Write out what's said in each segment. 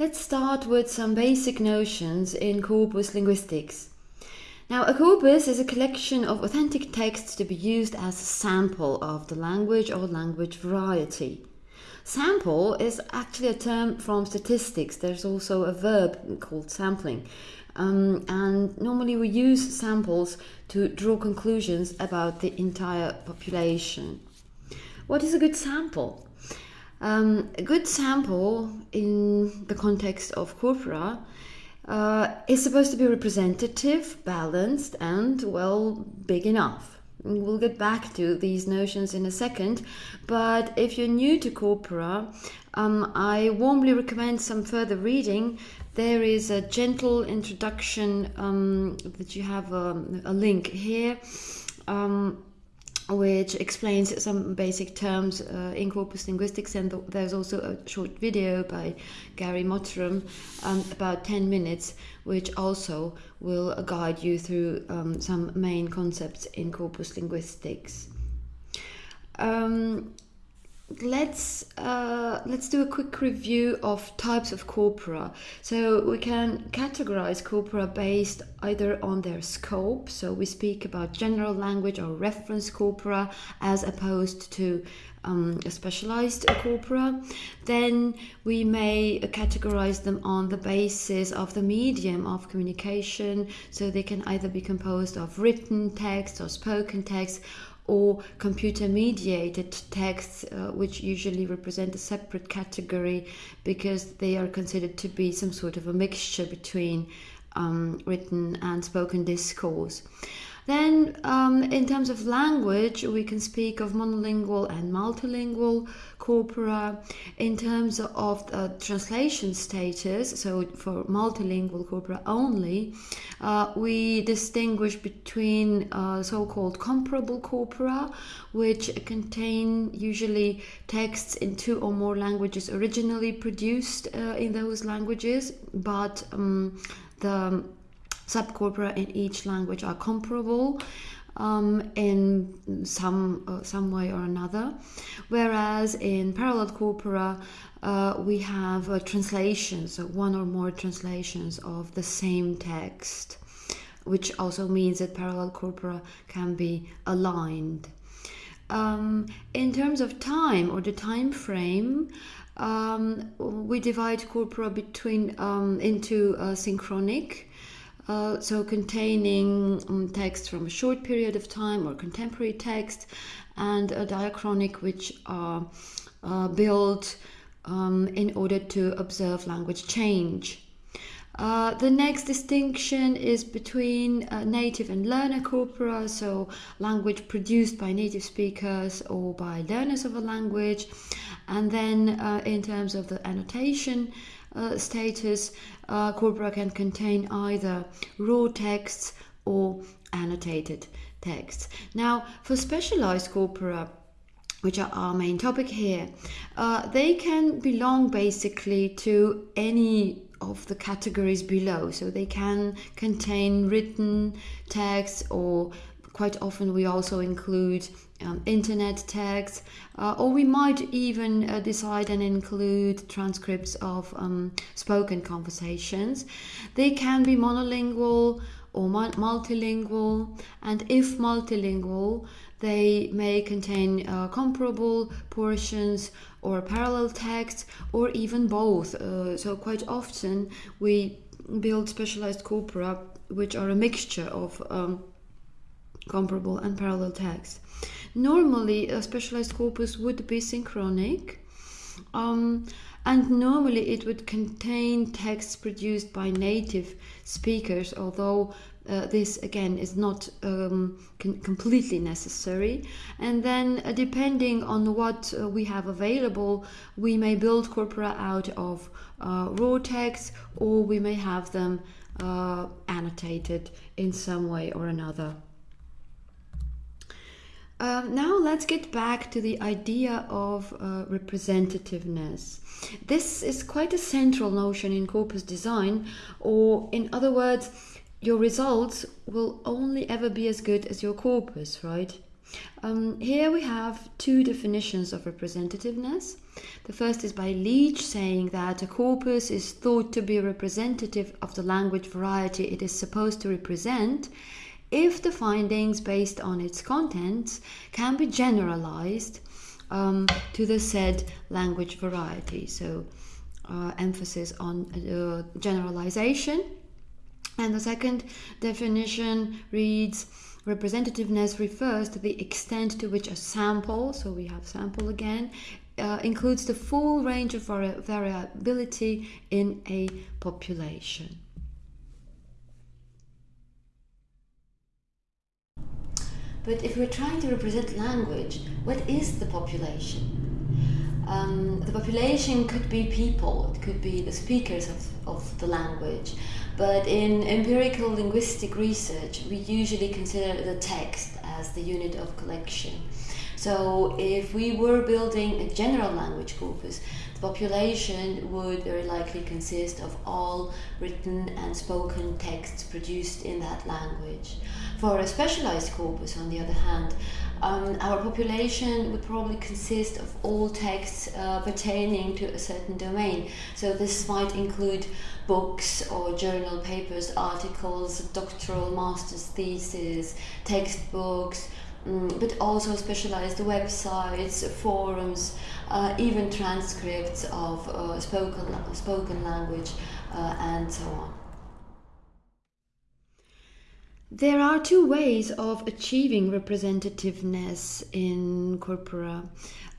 Let's start with some basic notions in corpus linguistics. Now, a corpus is a collection of authentic texts to be used as a sample of the language or language variety. Sample is actually a term from statistics. There's also a verb called sampling. Um, and normally we use samples to draw conclusions about the entire population. What is a good sample? Um, a good sample in the context of corpora uh, is supposed to be representative, balanced, and well, big enough. We'll get back to these notions in a second, but if you're new to corpora, um, I warmly recommend some further reading. There is a gentle introduction um, that you have a, um, a link here. Um, which explains some basic terms uh, in corpus linguistics and th- there's also a short video by Gary Mottram um, about 10 minutes which also will guide you through um, some main concepts in corpus linguistics. Um, let's uh, let's do a quick review of types of corpora. So we can categorize corpora based either on their scope. So we speak about general language or reference corpora as opposed to um, a specialized corpora. Then we may categorize them on the basis of the medium of communication. So they can either be composed of written text or spoken text or computer mediated texts, uh, which usually represent a separate category because they are considered to be some sort of a mixture between um, written and spoken discourse. Then, um, in terms of language, we can speak of monolingual and multilingual corpora. In terms of the translation status, so for multilingual corpora only, uh, we distinguish between uh, so called comparable corpora, which contain usually texts in two or more languages originally produced uh, in those languages, but um, the subcorpora in each language are comparable um, in some uh, some way or another, whereas in parallel corpora uh, we have translations, so one or more translations of the same text, which also means that parallel corpora can be aligned. Um, in terms of time or the time frame, um, we divide corpora between um, into uh, synchronic uh, so containing um, text from a short period of time or contemporary text, and a diachronic which are uh, built um, in order to observe language change. Uh, the next distinction is between uh, native and learner corpora, so language produced by native speakers or by learners of a language. And then, uh, in terms of the annotation uh, status, uh, corpora can contain either raw texts or annotated texts. Now, for specialized corpora, which are our main topic here, uh, they can belong basically to any of the categories below. So they can contain written texts or quite often we also include um, internet text, uh, or we might even uh, decide and include transcripts of um, spoken conversations. They can be monolingual or multilingual, and if multilingual, they may contain uh, comparable portions or parallel text, or even both. Uh, so, quite often, we build specialized corpora which are a mixture of um, comparable and parallel text. Normally, a specialized corpus would be synchronic, um, and normally it would contain texts produced by native speakers, although uh, this again is not um, completely necessary. And then, uh, depending on what uh, we have available, we may build corpora out of uh, raw text or we may have them uh, annotated in some way or another. Um, now let's get back to the idea of uh, representativeness. This is quite a central notion in corpus design, or in other words, your results will only ever be as good as your corpus, right? Um, here we have two definitions of representativeness. The first is by Leech, saying that a corpus is thought to be representative of the language variety it is supposed to represent if the findings based on its contents can be generalized um, to the said language variety. So, uh, emphasis on uh, generalization. And the second definition reads representativeness refers to the extent to which a sample, so we have sample again, uh, includes the full range of vari variability in a population. But if we're trying to represent language, what is the population? Um, the population could be people, it could be the speakers of, of the language, but in empirical linguistic research, we usually consider the text as the unit of collection. So if we were building a general language corpus, the population would very likely consist of all written and spoken texts produced in that language. For a specialized corpus, on the other hand, um, our population would probably consist of all texts uh, pertaining to a certain domain. So this might include books or journal papers, articles, doctoral master's theses, textbooks, um, but also specialized websites, forums, uh, even transcripts of uh, spoken, spoken language, uh, and so on. There are two ways of achieving representativeness in corpora.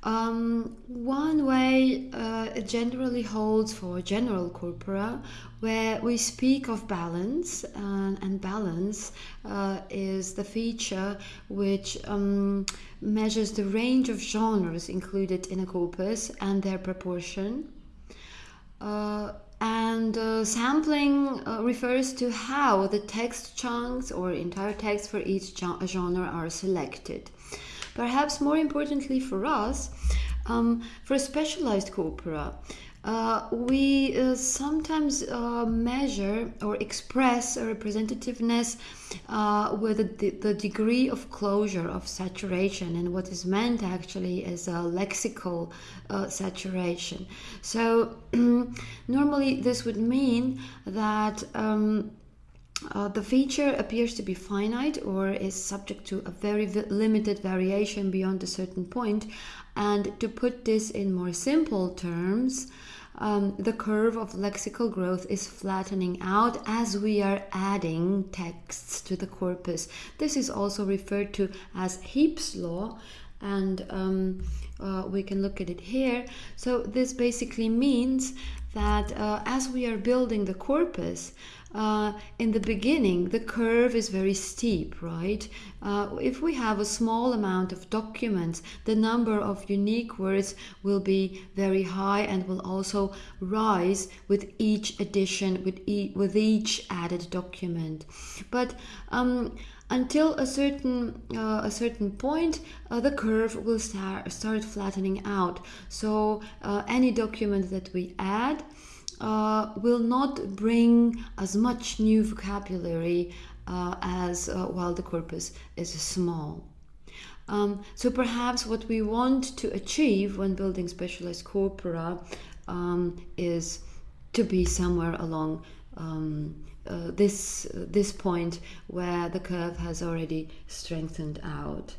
Um, one way uh, generally holds for general corpora, where we speak of balance, uh, and balance uh, is the feature which um, measures the range of genres included in a corpus and their proportion. Uh, and uh, sampling uh, refers to how the text chunks or entire text for each genre are selected. Perhaps more importantly for us, um, for specialized corpora, uh, we uh, sometimes uh, measure or express representativeness uh, with the, the, degree of closure of saturation and what is meant actually is a lexical uh, saturation. So normally this would mean that um, uh, the feature appears to be finite or is subject to a very limited variation beyond a certain point. And to put this in more simple terms, um, the curve of lexical growth is flattening out as we are adding texts to the corpus. This is also referred to as Heaps' law, and um, uh, we can look at it here. So, this basically means that uh, as we are building the corpus, uh, in the beginning, the curve is very steep, right? Uh, if we have a small amount of documents, the number of unique words will be very high and will also rise with each addition, with, e with each added document. But um, until a certain uh, a certain point, uh, the curve will start start flattening out. So uh, any document that we add uh, will not bring as much new vocabulary uh, as uh, while the corpus is small. Um, so perhaps what we want to achieve when building specialized corpora um, is to be somewhere along um, uh, this this point where the curve has already strengthened out.